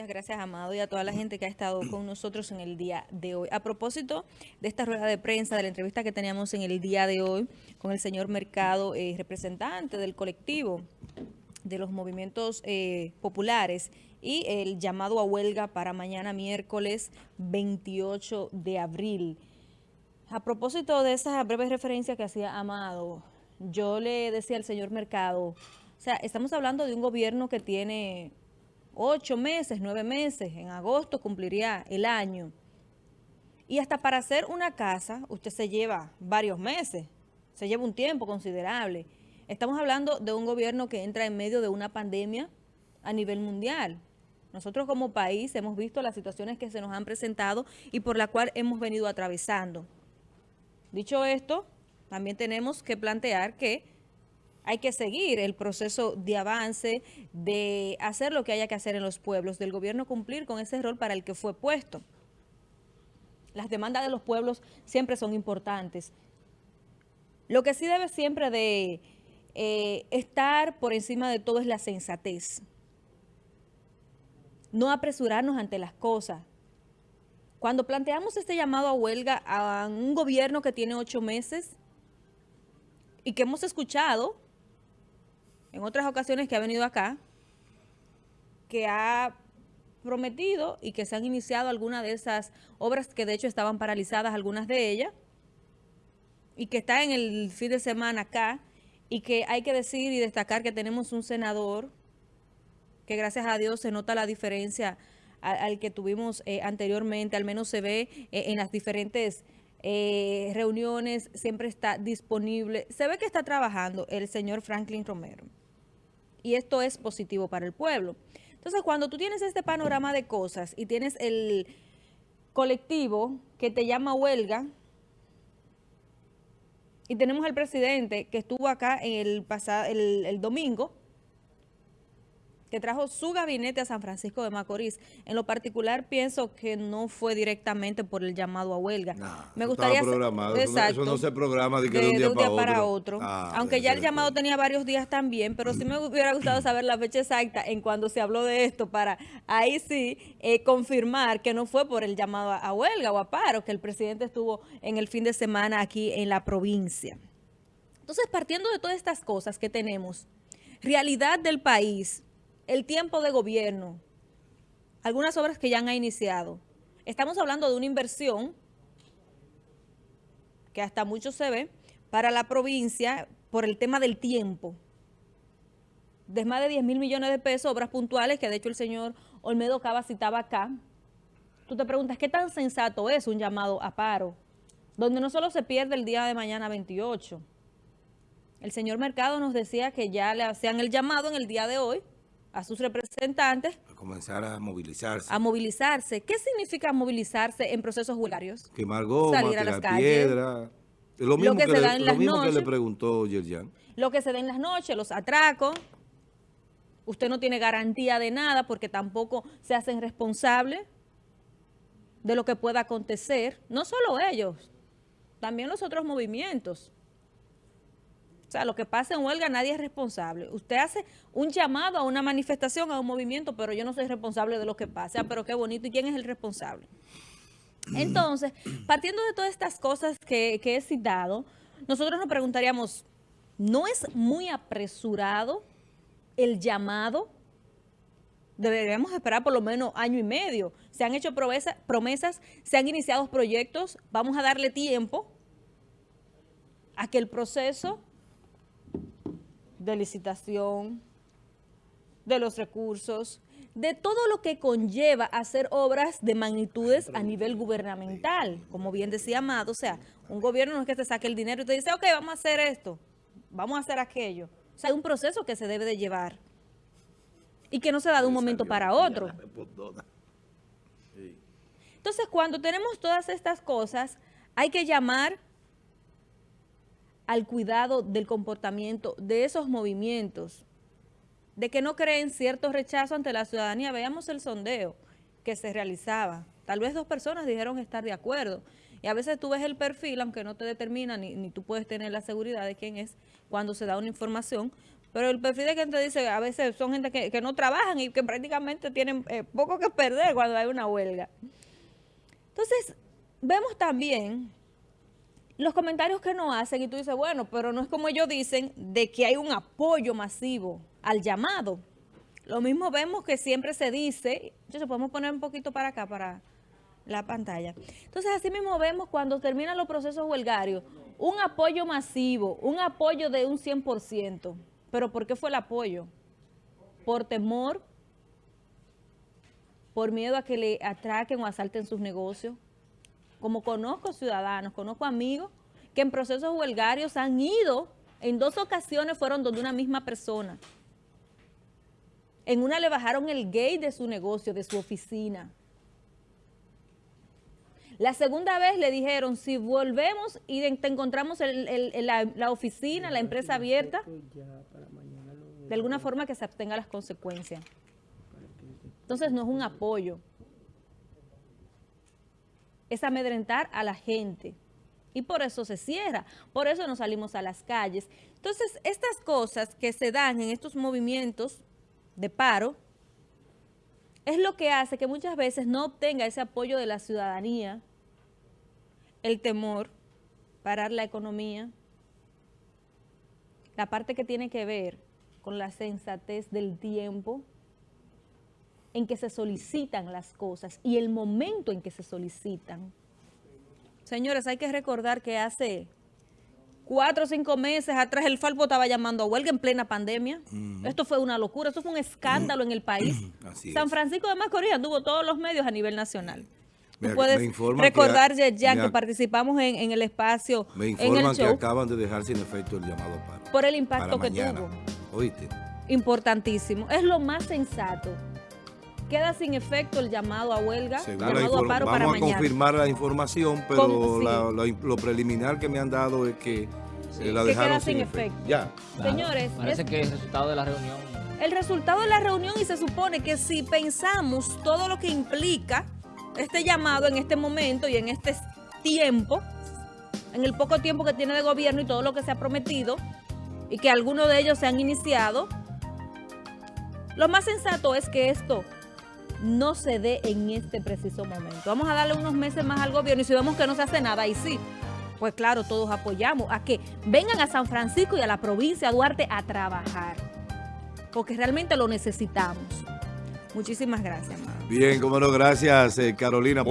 gracias Amado y a toda la gente que ha estado con nosotros en el día de hoy. A propósito de esta rueda de prensa, de la entrevista que teníamos en el día de hoy con el señor Mercado, eh, representante del colectivo de los movimientos eh, populares y el llamado a huelga para mañana miércoles 28 de abril. A propósito de esa breve referencia que hacía Amado, yo le decía al señor Mercado, o sea, estamos hablando de un gobierno que tiene ocho meses, nueve meses, en agosto cumpliría el año. Y hasta para hacer una casa, usted se lleva varios meses, se lleva un tiempo considerable. Estamos hablando de un gobierno que entra en medio de una pandemia a nivel mundial. Nosotros como país hemos visto las situaciones que se nos han presentado y por la cual hemos venido atravesando. Dicho esto, también tenemos que plantear que hay que seguir el proceso de avance, de hacer lo que haya que hacer en los pueblos, del gobierno cumplir con ese rol para el que fue puesto. Las demandas de los pueblos siempre son importantes. Lo que sí debe siempre de eh, estar por encima de todo es la sensatez. No apresurarnos ante las cosas. Cuando planteamos este llamado a huelga a un gobierno que tiene ocho meses y que hemos escuchado en otras ocasiones que ha venido acá, que ha prometido y que se han iniciado algunas de esas obras que de hecho estaban paralizadas, algunas de ellas, y que está en el fin de semana acá, y que hay que decir y destacar que tenemos un senador que gracias a Dios se nota la diferencia al, que tuvimos eh, anteriormente, al menos se ve eh, en las diferentes eh, reuniones, siempre está disponible, se ve que está trabajando el señor Franklin Romero y esto es positivo para el pueblo. Entonces, cuando tú tienes este panorama de cosas y tienes el colectivo que te llama huelga, y tenemos al presidente que estuvo acá el, pasado, el domingo, que trajo su gabinete a San Francisco de Macorís. En lo particular, pienso que no fue directamente por el llamado a huelga. Me gustaría... Programado. Exacto, eso, no, se programa de, que de, un día, para, otro. Ah, Aunque ya el llamado tenía varios días también, pero sí me hubiera gustado saber la fecha exacta en cuando se habló de esto para ahí sí eh, confirmar que no fue por el llamado a huelga o a paro, que el presidente estuvo en el fin de semana aquí en la provincia. Entonces, partiendo de todas estas cosas que tenemos, realidad del país el tiempo de gobierno, algunas obras que ya han iniciado. Estamos hablando de una inversión que hasta mucho se ve para la provincia por el tema del tiempo. De más de 10 mil millones de pesos, obras puntuales, que de hecho el señor Olmedo Cava citaba acá. Tú te preguntas, ¿qué tan sensato es un llamado a paro? Donde no solo se pierde el día de mañana 28. El señor Mercado nos decía que ya le hacían el llamado en el día de hoy a sus representantes. A comenzar a movilizarse. A movilizarse. ¿Qué significa movilizarse en procesos huelgarios? Quemar goma, Salir a las piedra. Lo mismo, que, le, lo mismo que le preguntó Yerjan. Lo que se da en las noches, los atracos. Usted no tiene garantía de nada porque tampoco se hacen responsables de lo que pueda acontecer. No solo ellos, también los otros movimientos. O sea, lo que pasa en huelga nadie es responsable. Usted hace un llamado a una manifestación, a un movimiento, pero yo no soy responsable de lo que pasa. Pero qué bonito. ¿Y quién es el responsable? Entonces, partiendo de todas estas cosas que, que he citado, nosotros nos preguntaríamos, ¿no es muy apresurado el llamado? Deberíamos esperar por lo menos año y medio. Se han hecho promesas, se han iniciado proyectos, vamos a darle tiempo a que el proceso de licitación, de los recursos, de todo lo que conlleva hacer obras de magnitudes a nivel gubernamental, como bien decía Amado, o sea, un gobierno no es que te saque el dinero y te dice, ok, vamos a hacer esto, vamos a hacer aquello. O sea, hay un proceso que se debe de llevar y que no se da de un momento para otro. Entonces, cuando tenemos todas estas cosas, hay que llamar al cuidado del comportamiento de esos movimientos, de que no creen cierto rechazo ante la ciudadanía. Veamos el sondeo que se realizaba. Tal vez dos personas dijeron estar de acuerdo. Y a veces tú ves el perfil, aunque no te determina, ni, ni tú puedes tener la seguridad de quién es cuando se da una información, Pero el perfil de gente dice, a veces son gente que, no trabajan y que prácticamente tienen eh, poco que perder cuando hay una huelga. Entonces, vemos también los comentarios que nos hacen y tú dices, bueno, pero no es como ellos dicen de que hay un apoyo masivo al llamado. Lo mismo vemos que siempre se dice, se podemos poner un poquito para acá, para la pantalla. Entonces, así mismo vemos cuando terminan los procesos huelgarios, un apoyo masivo, un apoyo de un 100%. ¿Pero por qué fue el apoyo? Por temor, por miedo a que le atraquen o asalten sus negocios. Como conozco ciudadanos, conozco amigos que en procesos huelgarios han ido, en dos ocasiones fueron donde una misma persona. En una le bajaron el gate de su negocio, de su oficina. La segunda vez le dijeron, si volvemos y te encontramos la, oficina, la empresa abierta, de alguna forma que se abstenga las consecuencias. Entonces no es un apoyo. Es amedrentar a la gente. Y por eso se cierra, por eso nos salimos a las calles. Entonces, estas cosas que se dan en estos movimientos de paro, es lo que hace que muchas veces no obtenga ese apoyo de la ciudadanía, el temor, parar la economía, la parte que tiene que ver con la sensatez del tiempo en que se solicitan las cosas y el momento en que se solicitan. Señores, hay que recordar que hace cuatro o cinco meses atrás el Falpo estaba llamando a huelga en plena pandemia. Esto fue una locura, esto fue un escándalo en el país. San Francisco de Macorís tuvo todos los medios a nivel nacional. Tú puedes recordar, ya que participamos en, el espacio. Me informan que acaban de dejar sin efecto el llamado paro. Por el impacto que tuvo. ¿Oíste? Importantísimo. Es lo más sensato. Queda sin efecto el llamado a huelga, llamado a paro para mañana. Vamos a confirmar la información, pero lo preliminar que me han dado es que la dejaron sin, efecto. Ya. Señores. Parece que es el resultado de la reunión. El resultado de la reunión y se supone que si pensamos todo lo que implica este llamado en este momento y en este tiempo, en el poco tiempo que tiene de gobierno y todo lo que se ha prometido, y que algunos de ellos se han iniciado, lo más sensato es que esto no se dé en este preciso momento. Vamos a darle unos meses más al gobierno y si vemos que no se hace nada, ahí sí, pues claro, todos apoyamos a que vengan a San Francisco y a la provincia de Duarte a trabajar, porque realmente lo necesitamos. Muchísimas gracias. Bien, cómo no, gracias eh, Carolina.